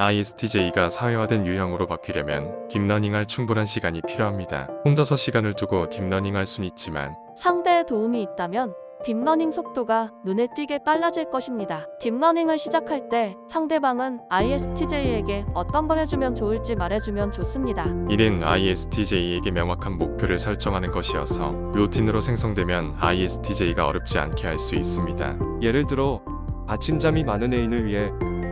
ISTJ가 사회화된 유형으로 바뀌려면 딥러닝할 충분한 시간이 필요합니다. 혼자서 시간을 두고 딥러닝할 순 있지만 상대의 도움이 있다면 딥러닝 속도가 눈에 띄게 빨라질 것입니다. 딥러닝을 시작할 때 상대방은 ISTJ에게 어떤 걸 해주면 좋을지 말해주면 좋습니다. 이는 ISTJ에게 명확한 목표를 설정하는 것이어서 루틴으로 생성되면 ISTJ가 어렵지 않게 할 수 있습니다. 예를 들어 아침잠이 많은 애인을 위해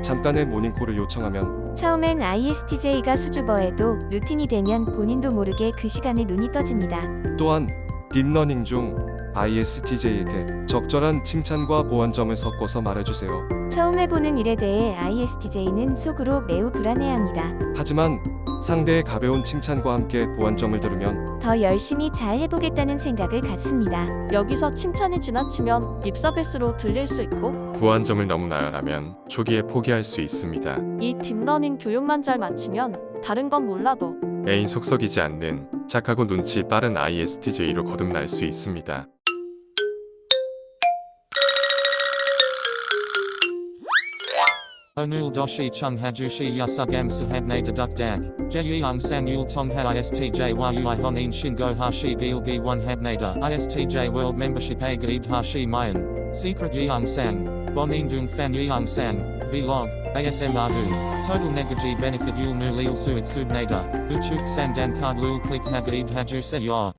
잠깐의 모닝콜을 요청하면 처음엔 ISTJ가 수줍어해도 루틴이 되면 본인도 모르게 그 시간에 눈이 떠집니다. 또한 딥러닝 중 ISTJ에게 적절한 칭찬과 보완점을 섞어서 말해주세요. 처음 해보는 일에 대해 ISTJ는 속으로 매우 불안해합니다. 하지만 상대의 가벼운 칭찬과 함께 보완점을 들으면 더 열심히 잘 해보겠다는 생각을 갖습니다. 여기서 칭찬이 지나치면 립서비스로 들릴 수 있고 부안점을 너무 나열하면 초기에 포기할 수 있습니다. 이 딥러닝 교육만 잘 마치면 다른 건 몰라도 애인 속썩이지 않는 착하고 눈치 빠른 ISTJ로 거듭날 수 있습니다. Onul doshi chung hajushi yasugam sahabne deduk dag. Jeyung san yul tong ha istj yui honin shingo hashi gilgi one habnada. Istj world membership a gaib hashi mayan. Secret yeung sang. Bonin dung fan yeung sang. Vlog. ASM ardun. Total negaji benefit yul nu lil suit subnada. Uchuk sandan card lul click hagaib haju se yor.